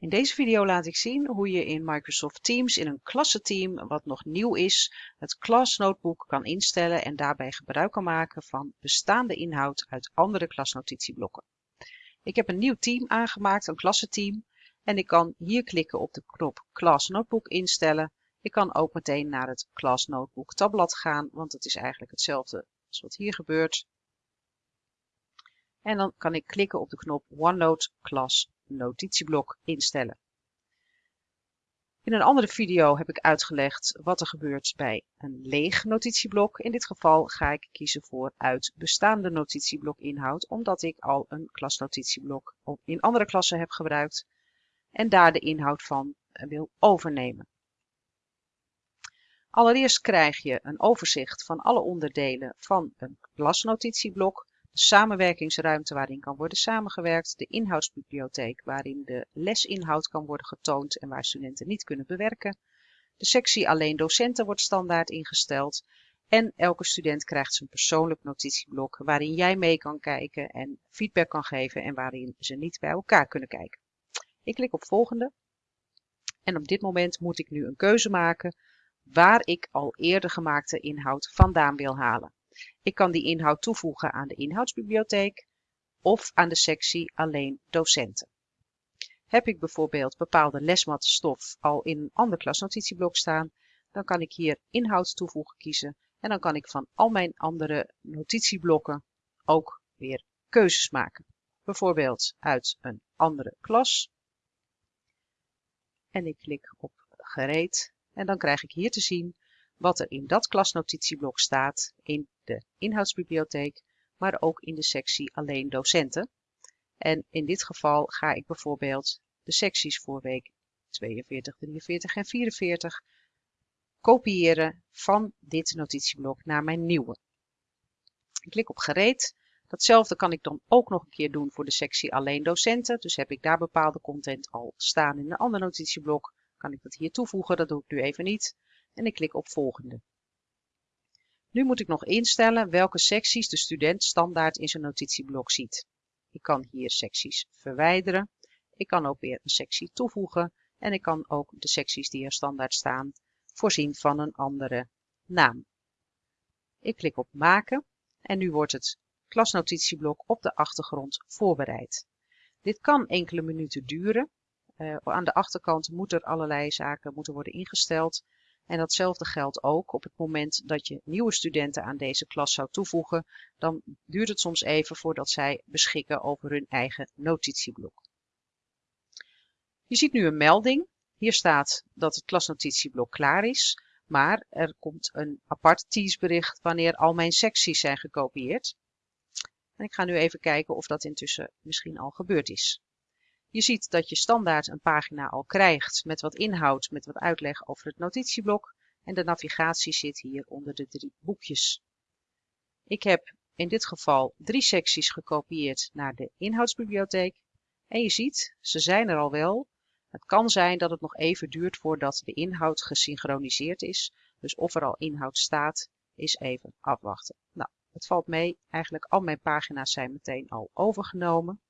In deze video laat ik zien hoe je in Microsoft Teams in een klassenteam, wat nog nieuw is, het Class Notebook kan instellen en daarbij gebruik kan maken van bestaande inhoud uit andere klasnotitieblokken. Ik heb een nieuw team aangemaakt, een klassenteam, en ik kan hier klikken op de knop Class Notebook instellen. Ik kan ook meteen naar het Class Notebook tabblad gaan, want het is eigenlijk hetzelfde als wat hier gebeurt. En dan kan ik klikken op de knop OneNote Class notitieblok instellen. In een andere video heb ik uitgelegd wat er gebeurt bij een leeg notitieblok. In dit geval ga ik kiezen voor uit bestaande notitieblok inhoud, omdat ik al een klasnotitieblok in andere klassen heb gebruikt en daar de inhoud van wil overnemen. Allereerst krijg je een overzicht van alle onderdelen van een klasnotitieblok samenwerkingsruimte waarin kan worden samengewerkt, de inhoudsbibliotheek waarin de lesinhoud kan worden getoond en waar studenten niet kunnen bewerken. De sectie alleen docenten wordt standaard ingesteld en elke student krijgt zijn persoonlijk notitieblok waarin jij mee kan kijken en feedback kan geven en waarin ze niet bij elkaar kunnen kijken. Ik klik op volgende en op dit moment moet ik nu een keuze maken waar ik al eerder gemaakte inhoud vandaan wil halen. Ik kan die inhoud toevoegen aan de inhoudsbibliotheek of aan de sectie alleen docenten. Heb ik bijvoorbeeld bepaalde lesmatstof al in een ander klasnotitieblok staan, dan kan ik hier inhoud toevoegen kiezen en dan kan ik van al mijn andere notitieblokken ook weer keuzes maken. Bijvoorbeeld uit een andere klas. En ik klik op gereed en dan krijg ik hier te zien wat er in dat klasnotitieblok staat in de inhoudsbibliotheek, maar ook in de sectie alleen docenten. En in dit geval ga ik bijvoorbeeld de secties voor week 42, 43 en 44 kopiëren van dit notitieblok naar mijn nieuwe. Ik klik op gereed. Datzelfde kan ik dan ook nog een keer doen voor de sectie alleen docenten. Dus heb ik daar bepaalde content al staan in een ander notitieblok, kan ik dat hier toevoegen. Dat doe ik nu even niet en ik klik op volgende. Nu moet ik nog instellen welke secties de student standaard in zijn notitieblok ziet. Ik kan hier secties verwijderen. Ik kan ook weer een sectie toevoegen en ik kan ook de secties die er standaard staan voorzien van een andere naam. Ik klik op maken en nu wordt het klasnotitieblok op de achtergrond voorbereid. Dit kan enkele minuten duren. Uh, aan de achterkant moeten er allerlei zaken moeten worden ingesteld. En datzelfde geldt ook op het moment dat je nieuwe studenten aan deze klas zou toevoegen, dan duurt het soms even voordat zij beschikken over hun eigen notitieblok. Je ziet nu een melding. Hier staat dat het klasnotitieblok klaar is, maar er komt een apart teasebericht wanneer al mijn secties zijn gekopieerd. En ik ga nu even kijken of dat intussen misschien al gebeurd is. Je ziet dat je standaard een pagina al krijgt met wat inhoud, met wat uitleg over het notitieblok en de navigatie zit hier onder de drie boekjes. Ik heb in dit geval drie secties gekopieerd naar de inhoudsbibliotheek en je ziet, ze zijn er al wel. Het kan zijn dat het nog even duurt voordat de inhoud gesynchroniseerd is, dus of er al inhoud staat, is even afwachten. Nou, het valt mee, eigenlijk al mijn pagina's zijn meteen al overgenomen.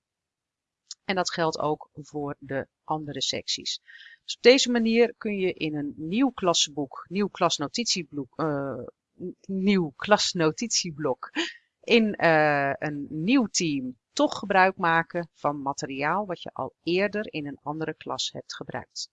En dat geldt ook voor de andere secties. Dus op deze manier kun je in een nieuw klassenboek, nieuw klasnotitieblok, uh, nieuw klasnotitieblok in uh, een nieuw team toch gebruik maken van materiaal wat je al eerder in een andere klas hebt gebruikt.